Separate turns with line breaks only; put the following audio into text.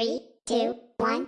Three, two, one.